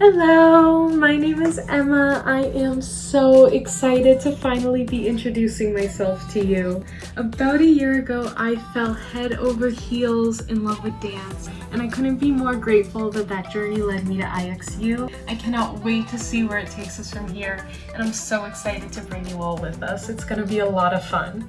Hello, my name is Emma. I am so excited to finally be introducing myself to you. About a year ago, I fell head over heels in love with dance, and I couldn't be more grateful that that journey led me to IXU. I cannot wait to see where it takes us from here, and I'm so excited to bring you all with us. It's gonna be a lot of fun.